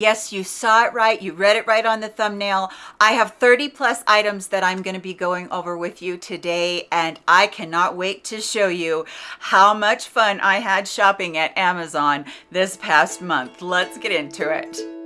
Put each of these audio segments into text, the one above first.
Yes, you saw it right. You read it right on the thumbnail. I have 30 plus items that I'm going to be going over with you today, and I cannot wait to show you how much fun I had shopping at Amazon this past month. Let's get into it.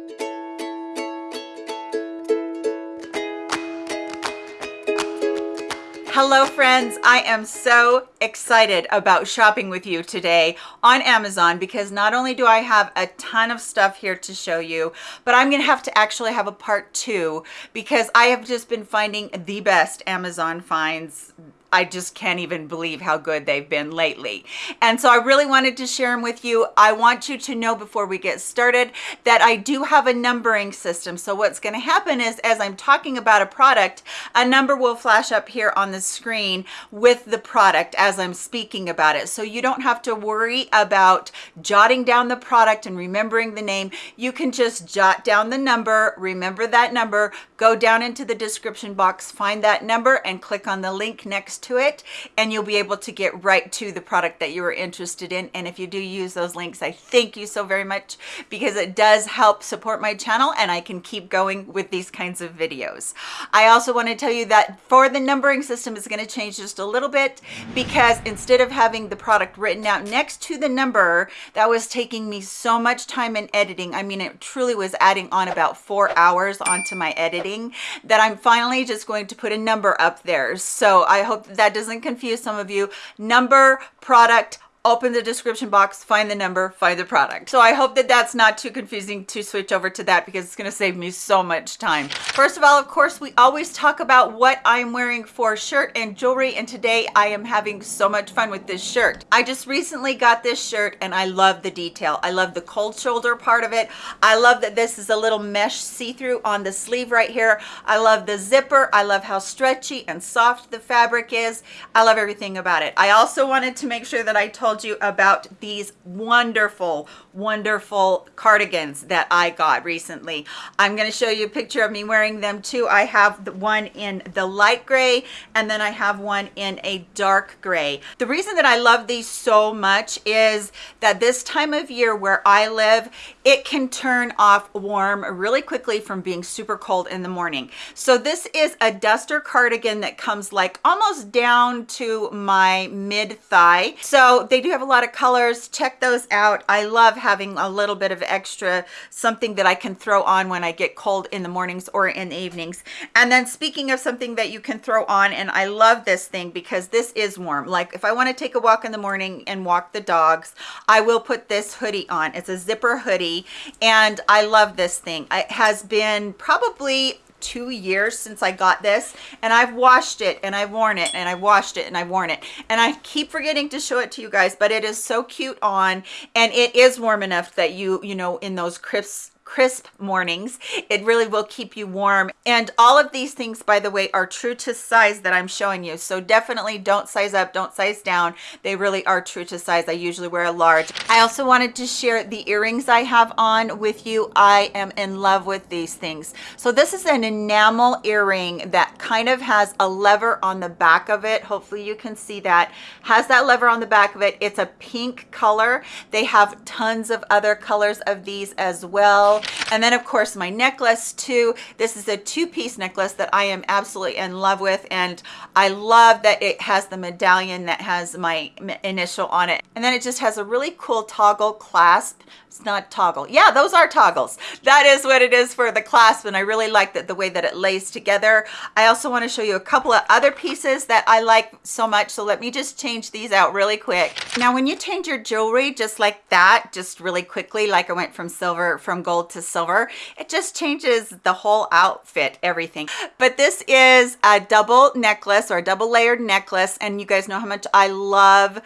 Hello friends, I am so excited about shopping with you today on Amazon because not only do I have a ton of stuff here to show you, but I'm gonna have to actually have a part two because I have just been finding the best Amazon finds I just can't even believe how good they've been lately. And so I really wanted to share them with you. I want you to know before we get started that I do have a numbering system. So what's gonna happen is as I'm talking about a product, a number will flash up here on the screen with the product as I'm speaking about it. So you don't have to worry about jotting down the product and remembering the name. You can just jot down the number, remember that number, go down into the description box, find that number and click on the link next to it and you'll be able to get right to the product that you are interested in. And if you do use those links i thank you so very much because it does help support my channel and i can keep going with these kinds of videos. I also want to tell you that for the numbering system is going to change just a little bit because instead of having the product written out next to the number that was taking me so much time in editing. I mean it truly was adding on about four hours onto my editing that i'm finally just going to put a number up there. So i hope that doesn't confuse some of you. Number product open the description box, find the number, find the product. So I hope that that's not too confusing to switch over to that because it's gonna save me so much time. First of all, of course, we always talk about what I'm wearing for shirt and jewelry and today I am having so much fun with this shirt. I just recently got this shirt and I love the detail. I love the cold shoulder part of it. I love that this is a little mesh see-through on the sleeve right here. I love the zipper. I love how stretchy and soft the fabric is. I love everything about it. I also wanted to make sure that I told told you about these wonderful, wonderful cardigans that I got recently. I'm going to show you a picture of me wearing them too. I have the one in the light gray and then I have one in a dark gray. The reason that I love these so much is that this time of year where I live, it can turn off warm really quickly from being super cold in the morning. So this is a duster cardigan that comes like almost down to my mid thigh. So they do have a lot of colors. Check those out. I love having a little bit of extra something that i can throw on when i get cold in the mornings or in the evenings. And then speaking of something that you can throw on and i love this thing because this is warm. Like if i want to take a walk in the morning and walk the dogs i will put this hoodie on. It's a zipper hoodie and i love this thing. It has been probably two years since I got this and I've washed it and I've worn it and I washed it and I've worn it. And I keep forgetting to show it to you guys but it is so cute on and it is warm enough that you you know in those crisp crisp mornings. It really will keep you warm. And all of these things by the way are true to size that i'm showing you. So definitely don't size up don't size down. They really are true to size. I usually wear a large. I also wanted to share the earrings i have on with you. I am in love with these things. So this is an enamel earring that kind of has a lever on the back of it. Hopefully you can see that. Has that lever on the back of it. It's a pink color. They have tons of other colors of these as well and then of course my necklace too. This is a two-piece necklace that i am absolutely in love with and i love that it has the medallion that has my initial on it. And then it just has a really cool toggle clasp. It's not toggle. Yeah those are toggles. That is what it is for the clasp and i really like that the way that it lays together. I also want to show you a couple of other pieces that i like so much so let me just change these out really quick. Now when you change your jewelry just like that just really quickly like i went from silver from gold to silver. It just changes the whole outfit everything. But this is a double necklace or a double layered necklace and you guys know how much i love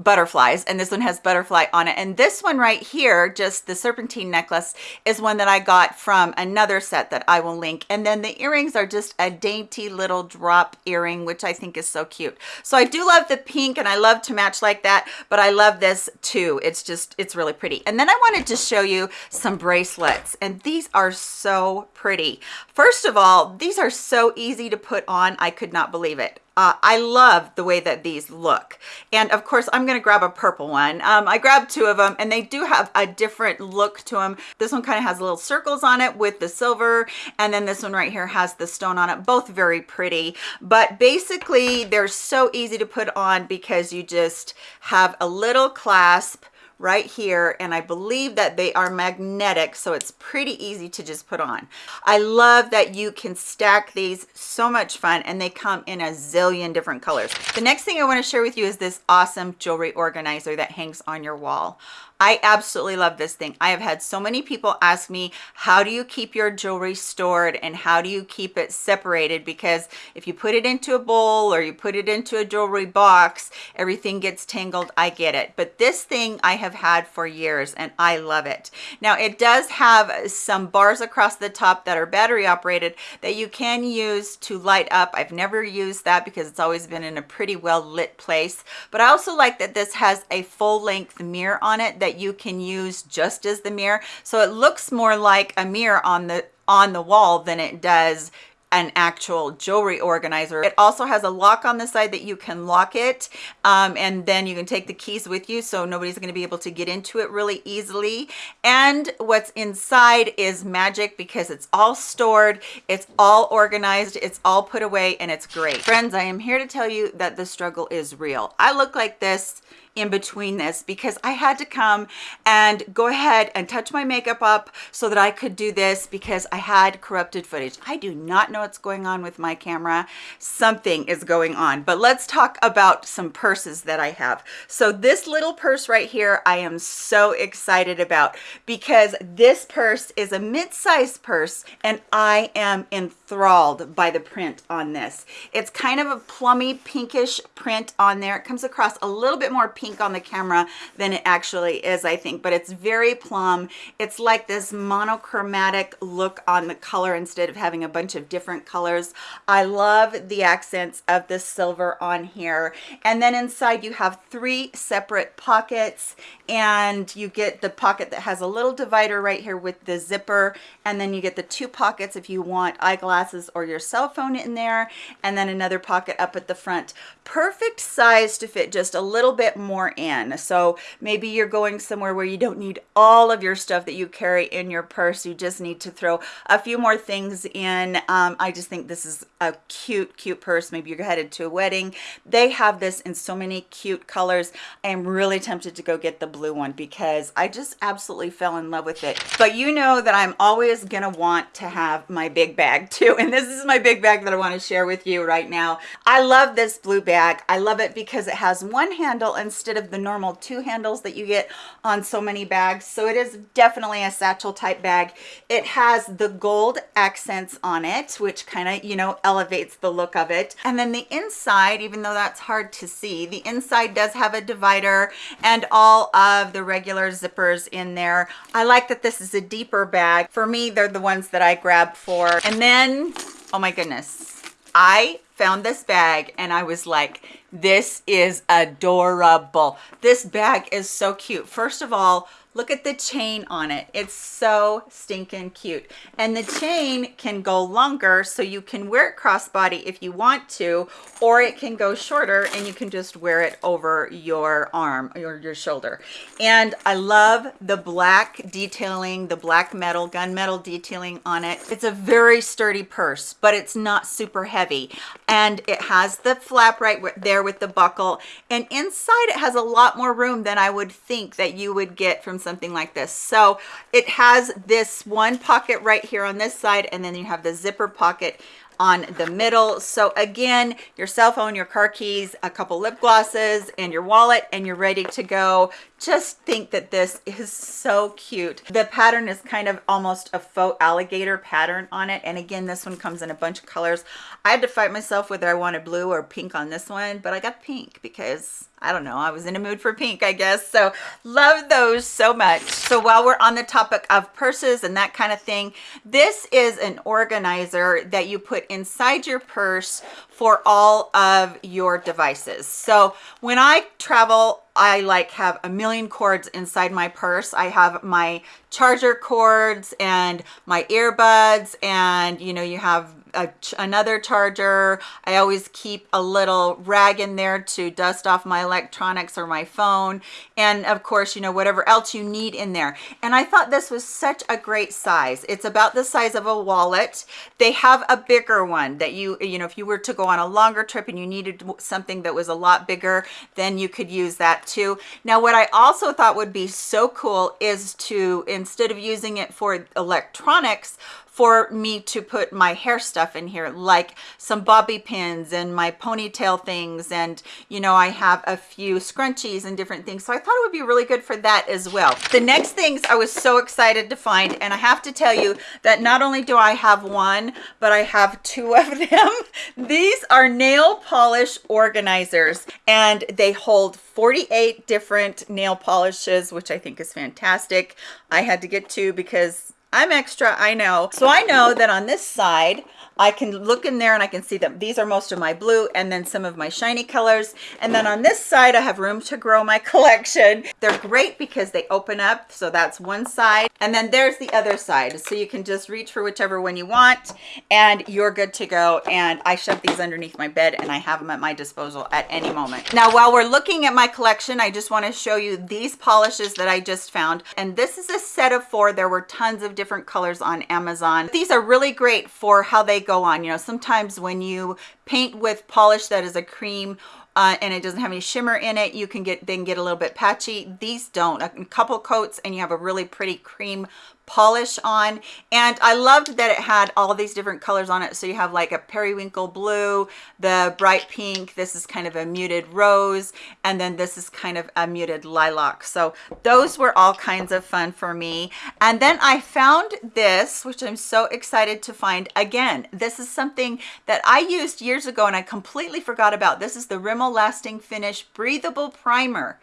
butterflies and this one has butterfly on it. And this one right here just the serpentine necklace is one that i got from another set that i will link. And then the earrings are just a dainty little drop earring which i think is so cute. So i do love the pink and i love to match like that but i love this too. It's just it's really pretty. And then i wanted to show you some bracelets and these are so pretty. First of all these are so easy to put on. I could not believe it uh, I love the way that these look. And of course, I'm gonna grab a purple one. Um, I grabbed two of them and they do have a different look to them. This one kind of has little circles on it with the silver. And then this one right here has the stone on it, both very pretty. But basically they're so easy to put on because you just have a little clasp right here and I believe that they are magnetic so it's pretty easy to just put on. I love that you can stack these so much fun and they come in a zillion different colors. The next thing I want to share with you is this awesome jewelry organizer that hangs on your wall. I absolutely love this thing. I have had so many people ask me, how do you keep your jewelry stored and how do you keep it separated? Because if you put it into a bowl or you put it into a jewelry box, everything gets tangled. I get it. But this thing I have had for years and I love it. Now it does have some bars across the top that are battery operated that you can use to light up. I've never used that because it's always been in a pretty well lit place. But I also like that this has a full length mirror on it that that you can use just as the mirror. So it looks more like a mirror on the on the wall than it does an actual jewelry organizer. It also has a lock on the side that you can lock it um, and then you can take the keys with you so nobody's going to be able to get into it really easily. And what's inside is magic because it's all stored, it's all organized, it's all put away and it's great. Friends, I am here to tell you that the struggle is real. I look like this in between this because I had to come and go ahead and touch my makeup up so that I could do this because I had corrupted footage. I do not know what's going on with my camera. Something is going on, but let's talk about some purses that I have. So this little purse right here, I am so excited about because this purse is a mid-sized purse and I am enthralled by the print on this. It's kind of a plummy pinkish print on there. It comes across a little bit more pink pink on the camera than it actually is, I think, but it's very plum. It's like this monochromatic look on the color instead of having a bunch of different colors. I love the accents of the silver on here. And then inside you have three separate pockets and you get the pocket that has a little divider right here with the zipper and then you get the two pockets if you want eyeglasses or your cell phone in there and then another pocket up at the front perfect size to fit just a little bit more in so maybe you're going somewhere where you don't need all of your stuff that you carry in your purse you just need to throw a few more things in um, i just think this is a cute cute purse maybe you're headed to a wedding they have this in so many cute colors i am really tempted to go get the blue one because I just absolutely fell in love with it. But you know that I'm always gonna want to have my big bag too. And this is my big bag that I wanna share with you right now. I love this blue bag. I love it because it has one handle instead of the normal two handles that you get on so many bags. So it is definitely a satchel type bag. It has the gold accents on it, which kind of, you know, elevates the look of it. And then the inside, even though that's hard to see, the inside does have a divider and all of the regular zippers in there. I like that this is a deeper bag. For me, they're the ones that I grab for. And then, oh my goodness, I found this bag and I was like, this is adorable. This bag is so cute. First of all, Look at the chain on it. It's so stinking cute. And the chain can go longer so you can wear it crossbody if you want to, or it can go shorter and you can just wear it over your arm or your shoulder. And I love the black detailing, the black metal, gunmetal detailing on it. It's a very sturdy purse, but it's not super heavy. And it has the flap right there with the buckle. And inside it has a lot more room than I would think that you would get from something like this. So it has this one pocket right here on this side, and then you have the zipper pocket on the middle. So again, your cell phone, your car keys, a couple lip glosses, and your wallet, and you're ready to go. Just think that this is so cute. The pattern is kind of almost a faux alligator pattern on it. And again this one comes in a bunch of colors. I had to fight myself whether i wanted blue or pink on this one but i got pink because i don't know i was in a mood for pink i guess. So love those so much. So while we're on the topic of purses and that kind of thing this is an organizer that you put inside your purse for all of your devices so when i travel I like have a million cords inside my purse. I have my charger cords and my earbuds and you know you have a, another charger. I always keep a little rag in there to dust off my electronics or my phone. And of course, you know, whatever else you need in there. And I thought this was such a great size. It's about the size of a wallet. They have a bigger one that you, you know, if you were to go on a longer trip and you needed something that was a lot bigger, then you could use that too. Now, what I also thought would be so cool is to, instead of using it for electronics, for me to put my hair stuff in here like some bobby pins and my ponytail things. And you know I have a few scrunchies and different things. So I thought it would be really good for that as well. The next things I was so excited to find and I have to tell you that not only do I have one but I have two of them. These are nail polish organizers and they hold 48 different nail polishes which I think is fantastic. I had to get two because I'm extra, I know. So I know that on this side, I can look in there and I can see that these are most of my blue and then some of my shiny colors. And then on this side, I have room to grow my collection. They're great because they open up. So that's one side. And then there's the other side. So you can just reach for whichever one you want and you're good to go. And I shove these underneath my bed and I have them at my disposal at any moment. Now, while we're looking at my collection, I just want to show you these polishes that I just found. And this is a set of four. There were tons of different colors on Amazon. These are really great for how they go on. You know, sometimes when you paint with polish that is a cream uh, and it doesn't have any shimmer in it, you can get then get a little bit patchy. These don't. A couple coats and you have a really pretty cream polish on. And I loved that it had all these different colors on it. So you have like a periwinkle blue the bright pink this is kind of a muted rose and then this is kind of a muted lilac. So those were all kinds of fun for me. And then I found this which I'm so excited to find again. This is something that I used years ago and I completely forgot about. This is the Rimmel lasting finish breathable primer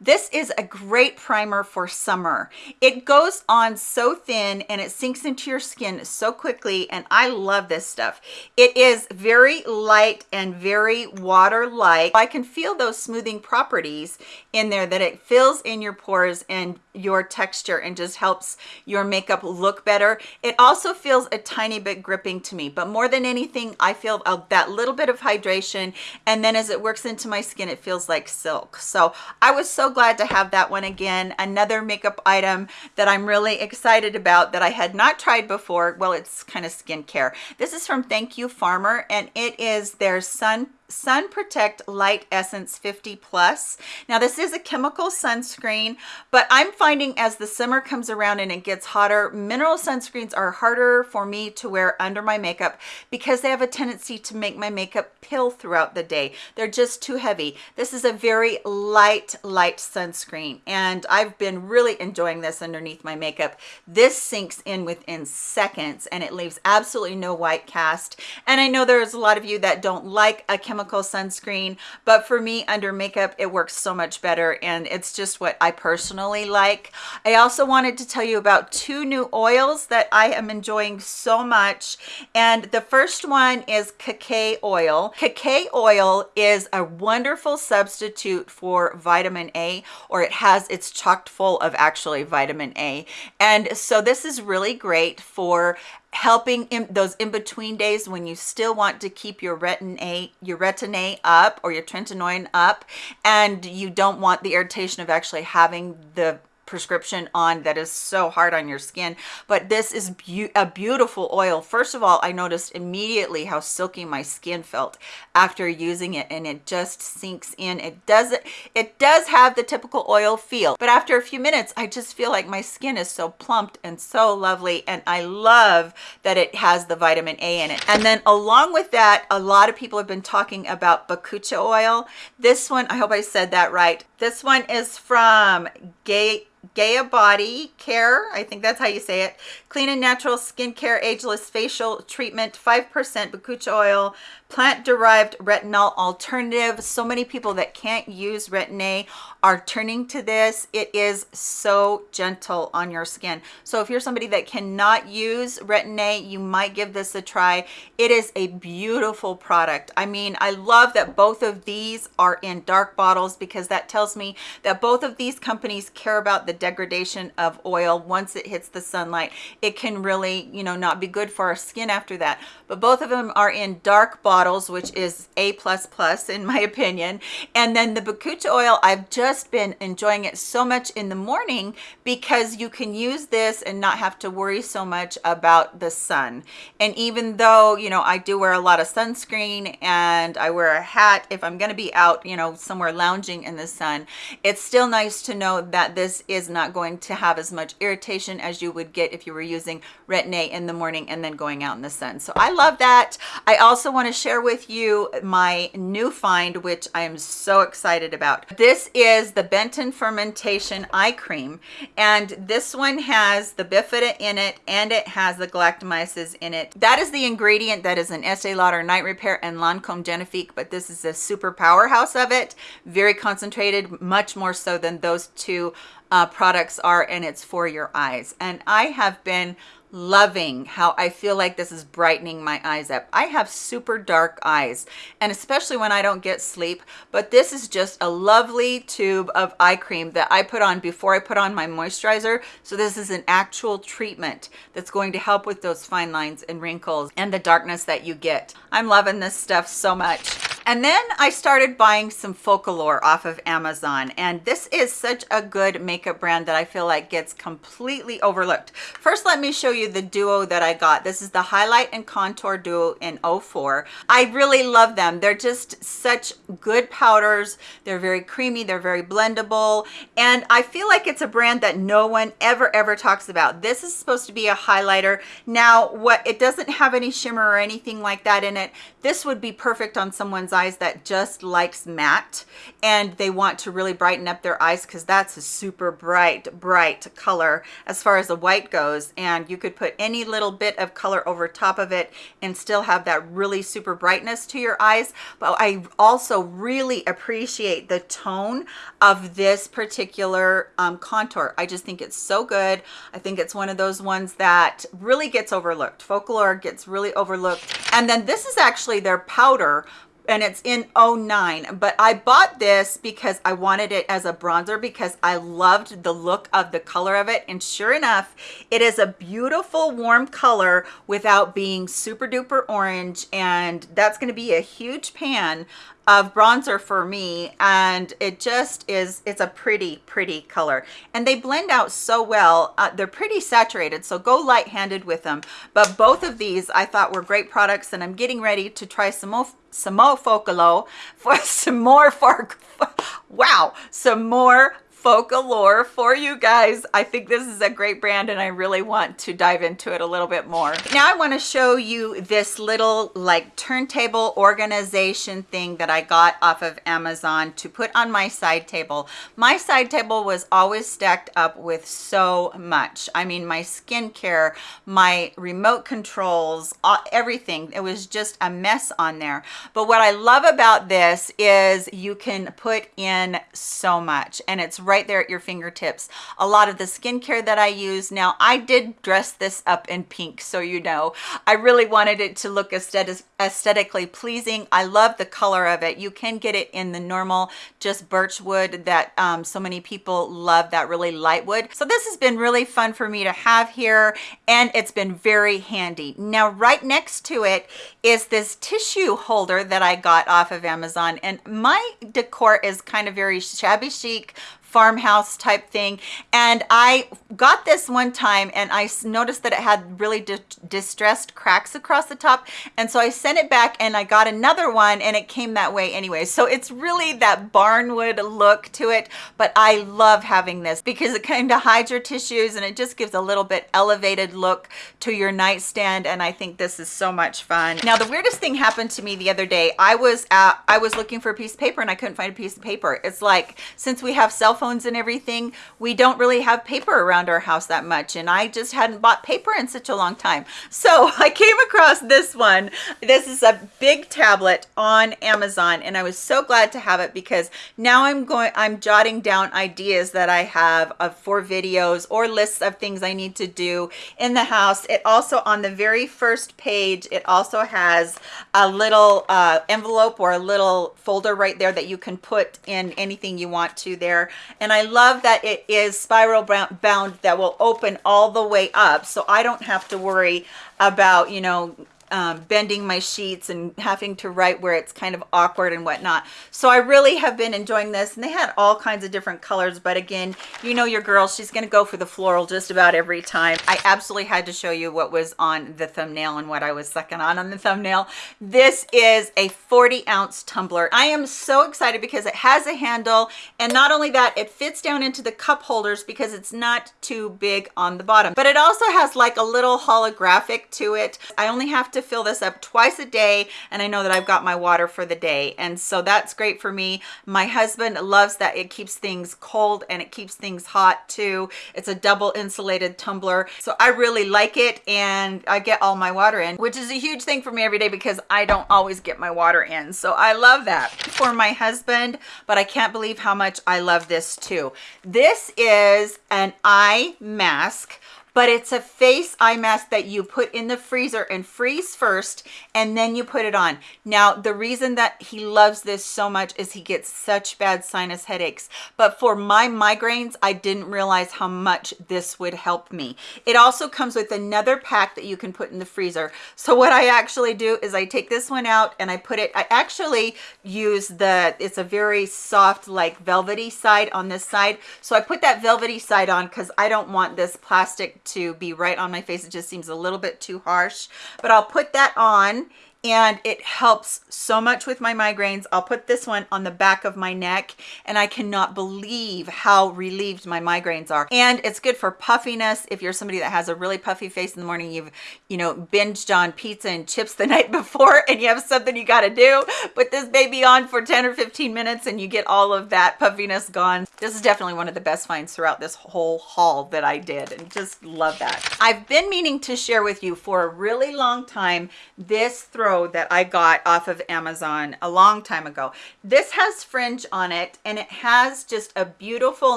this is a great primer for summer. It goes on so thin and it sinks into your skin so quickly and I love this stuff. It is very light and very water-like. I can feel those smoothing properties in there that it fills in your pores and your texture and just helps your makeup look better. It also feels a tiny bit gripping to me, but more than anything, I feel that little bit of hydration and then as it works into my skin, it feels like silk. So I was glad to have that one again. Another makeup item that I'm really excited about that I had not tried before. Well, it's kind of skincare. This is from Thank You Farmer and it is their Sun sun project light essence 50 plus. Now this is a chemical sunscreen but i'm finding as the summer comes around and it gets hotter mineral sunscreens are harder for me to wear under my makeup because they have a tendency to make my makeup pill throughout the day. They're just too heavy. This is a very light light sunscreen and i've been really enjoying this underneath my makeup. This sinks in within seconds and it leaves absolutely no white cast. And i know there's a lot of you that don't like a chemical chemical sunscreen but for me under makeup it works so much better and it's just what I personally like. I also wanted to tell you about two new oils that I am enjoying so much and the first one is cacay oil. Cacay oil is a wonderful substitute for vitamin A or it has it's chocked full of actually vitamin A. And so this is really great for helping in those in-between days when you still want to keep your retin-A your retin-A up or your tretinoin up and you don't want the irritation of actually having the prescription on that is so hard on your skin. But this is be a beautiful oil. First of all i noticed immediately how silky my skin felt after using it and it just sinks in. It does it it does have the typical oil feel but after a few minutes i just feel like my skin is so plumped and so lovely and i love that it has the vitamin a in it. And then along with that a lot of people have been talking about bakucha oil. This one i hope i said that right this one is from gay Gaia Body Care, I think that's how you say it. Clean and natural skincare, ageless facial treatment, 5% bakucha oil, plant-derived retinol alternative. So many people that can't use Retin-A are turning to this. It is so gentle on your skin. So if you're somebody that cannot use Retin-A, you might give this a try. It is a beautiful product. I mean, I love that both of these are in dark bottles because that tells me that both of these companies care about the degradation of oil once it hits the sunlight. It can really, you know, not be good for our skin after that. But both of them are in dark bottles, which is A++ plus in my opinion. And then the Bakucha oil, I've just been enjoying it so much in the morning because you can use this and not have to worry so much about the sun. And even though, you know, I do wear a lot of sunscreen and I wear a hat if I'm going to be out, you know, somewhere lounging in the sun, it's still nice to know that this is not going to have as much irritation as you would get if you were using Retin-A in the morning and then going out in the sun. So I love that. I also want to share with you my new find, which I am so excited about. This is the Benton Fermentation Eye Cream. And this one has the bifida in it and it has the galactomyces in it. That is the ingredient that is an Estee Lauder Night Repair and Lancome Genifique, but this is a super powerhouse of it. Very concentrated, much more so than those two uh, products are, and it's for your eyes. And I have been loving how I feel like this is brightening my eyes up. I have super dark eyes and especially when I don't get sleep, but this is just a lovely tube of eye cream that I put on before I put on my moisturizer. So this is an actual treatment that's going to help with those fine lines and wrinkles and the darkness that you get. I'm loving this stuff so much. And then I started buying some Focallure off of Amazon. And this is such a good makeup brand that I feel like gets completely overlooked. First, let me show you the duo that I got. This is the Highlight and Contour Duo in 04. I really love them. They're just such good powders. They're very creamy. They're very blendable. And I feel like it's a brand that no one ever, ever talks about. This is supposed to be a highlighter. Now, what it doesn't have any shimmer or anything like that in it. This would be perfect on someone's eyes that just likes matte and they want to really brighten up their eyes because that's a super bright, bright color as far as the white goes. And you could put any little bit of color over top of it and still have that really super brightness to your eyes. But I also really appreciate the tone of this particular um, contour. I just think it's so good. I think it's one of those ones that really gets overlooked. Focallure gets really overlooked. And then this is actually their powder and it's in 09 but i bought this because i wanted it as a bronzer because i loved the look of the color of it and sure enough it is a beautiful warm color without being super duper orange and that's going to be a huge pan of bronzer for me and it just is it's a pretty pretty color. And they blend out so well. Uh, they're pretty saturated so go light-handed with them. But both of these i thought were great products and i'm getting ready to try some more some more Focalo for some more for wow some more Focallure for you guys. I think this is a great brand and I really want to dive into it a little bit more. Now I want to show you this little like turntable organization thing that I got off of Amazon to put on my side table. My side table was always stacked up with so much. I mean, my skincare, my remote controls, everything. It was just a mess on there. But what I love about this is you can put in so much and it's right there at your fingertips. A lot of the skincare that I use now, I did dress this up in pink, so you know. I really wanted it to look aesthetic, aesthetically pleasing. I love the color of it. You can get it in the normal, just birch wood that um, so many people love, that really light wood. So this has been really fun for me to have here, and it's been very handy. Now, right next to it is this tissue holder that I got off of Amazon, and my decor is kind of very shabby chic, farmhouse type thing. And i got this one time and i noticed that it had really di distressed cracks across the top. And so i sent it back and i got another one and it came that way anyway. So it's really that barnwood look to it but i love having this because it kind of hides your tissues and it just gives a little bit elevated look to your nightstand and i think this is so much fun. Now the weirdest thing happened to me the other day. I was at i was looking for a piece of paper and i couldn't find a piece of paper. It's like since we have cell phones and everything, we don't really have paper around our house that much. And I just hadn't bought paper in such a long time. So I came across this one. This is a big tablet on Amazon and I was so glad to have it because now I'm going, I'm jotting down ideas that I have of for videos or lists of things I need to do in the house. It also on the very first page, it also has a little uh, envelope or a little folder right there that you can put in anything you want to there. And I love that it is spiral bound that will open all the way up. So I don't have to worry about, you know, um, bending my sheets and having to write where it's kind of awkward and whatnot. So I really have been enjoying this and they had all kinds of different colors. But again, you know your girl, she's going to go for the floral just about every time. I absolutely had to show you what was on the thumbnail and what I was sucking on on the thumbnail. This is a 40 ounce tumbler. I am so excited because it has a handle and not only that, it fits down into the cup holders because it's not too big on the bottom. But it also has like a little holographic to it. I only have to to fill this up twice a day and I know that I've got my water for the day. And so that's great for me. My husband loves that it keeps things cold and it keeps things hot too. It's a double insulated tumbler. So I really like it and I get all my water in which is a huge thing for me every day because I don't always get my water in. So I love that for my husband but I can't believe how much I love this too. This is an eye mask but it's a face eye mask that you put in the freezer and freeze first and then you put it on. Now the reason that he loves this so much is he gets such bad sinus headaches. But for my migraines i didn't realize how much this would help me. It also comes with another pack that you can put in the freezer. So what i actually do is i take this one out and i put it i actually use the it's a very soft like velvety side on this side. So i put that velvety side on because i don't want this plastic to be right on my face. It just seems a little bit too harsh, but I'll put that on and it helps so much with my migraines. I'll put this one on the back of my neck and I cannot believe how relieved my migraines are. And it's good for puffiness. If you're somebody that has a really puffy face in the morning, you've, you know, binged on pizza and chips the night before and you have something you got to do, put this baby on for 10 or 15 minutes and you get all of that puffiness gone. This is definitely one of the best finds throughout this whole haul that I did and just love that. I've been meaning to share with you for a really long time this throw that I got off of Amazon a long time ago. This has fringe on it and it has just a beautiful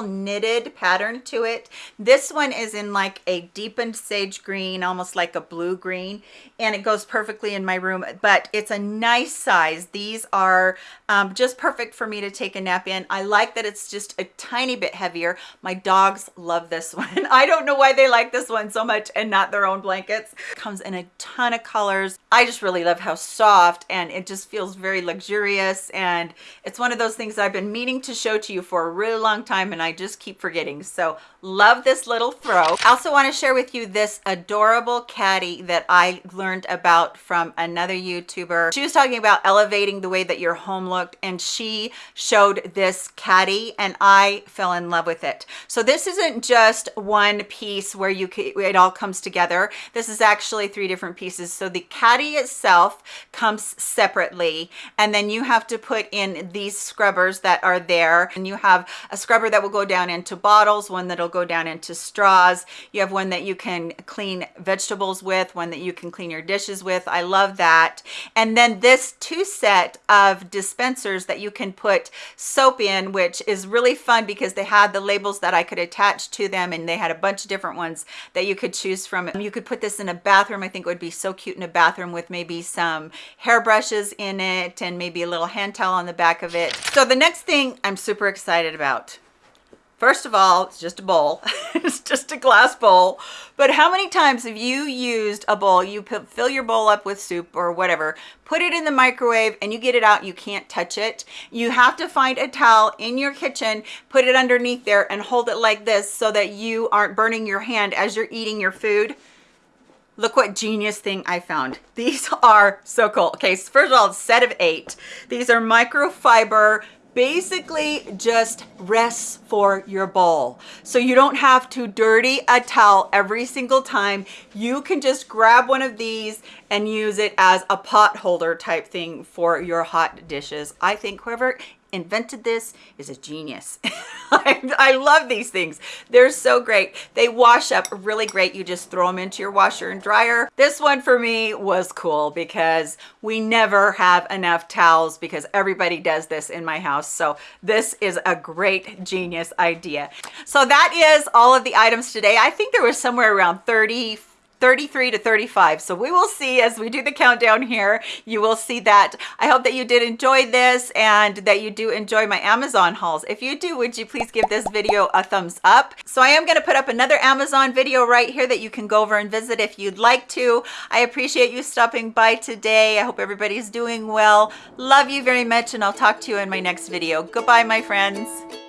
knitted pattern to it. This one is in like a deepened sage green, almost like a blue green, and it goes perfectly in my room, but it's a nice size. These are um, just perfect for me to take a nap in. I like that it's just a tiny bit heavier. My dogs love this one. I don't know why they like this one so much and not their own blankets. Comes in a ton of colors. I just really love how soft and it just feels very luxurious. And it's one of those things I've been meaning to show to you for a really long time and I just keep forgetting. So love this little throw I also want to share with you this adorable caddy that I learned about from another YouTuber. She was talking about elevating the way that your home looked and she showed this caddy and I fell in love with it. So this isn't just one piece where you can, it all comes together. This is actually three different pieces. So the caddy itself comes separately and then you have to put in these scrubbers that are there. And you have a scrubber that will go down into bottles one that'll go down into straws. You have one that you can clean vegetables with one that you can clean your dishes with. I love that. And then this two set of dispensers that you can put soap in which is really fun because they had the labels that i could attach to them and they had a bunch of different ones that you could choose from. You could put this in a bathroom. I think it would be so cute in a bathroom with maybe some hairbrushes in it and maybe a little hand towel on the back of it. So the next thing I'm super excited about First of all, it's just a bowl. it's just a glass bowl. But how many times have you used a bowl, you fill your bowl up with soup or whatever, put it in the microwave and you get it out, you can't touch it. You have to find a towel in your kitchen, put it underneath there and hold it like this so that you aren't burning your hand as you're eating your food look what genius thing I found. These are so cool. Okay, so first of all, set of eight. These are microfiber basically just rests for your bowl so you don't have to dirty a towel every single time. You can just grab one of these and use it as a pot holder type thing for your hot dishes. I think whoever invented this is a genius. I, I love these things. They're so great. They wash up really great. You just throw them into your washer and dryer. This one for me was cool because we never have enough towels because everybody does this in my house. So this is a great genius idea. So that is all of the items today. I think there was somewhere around 30, 33 to 35. So we will see as we do the countdown here, you will see that. I hope that you did enjoy this and that you do enjoy my Amazon hauls. If you do, would you please give this video a thumbs up? So I am gonna put up another Amazon video right here that you can go over and visit if you'd like to. I appreciate you stopping by today. I hope everybody's doing well. Love you very much and I'll talk to you in my next video. Goodbye, my friends.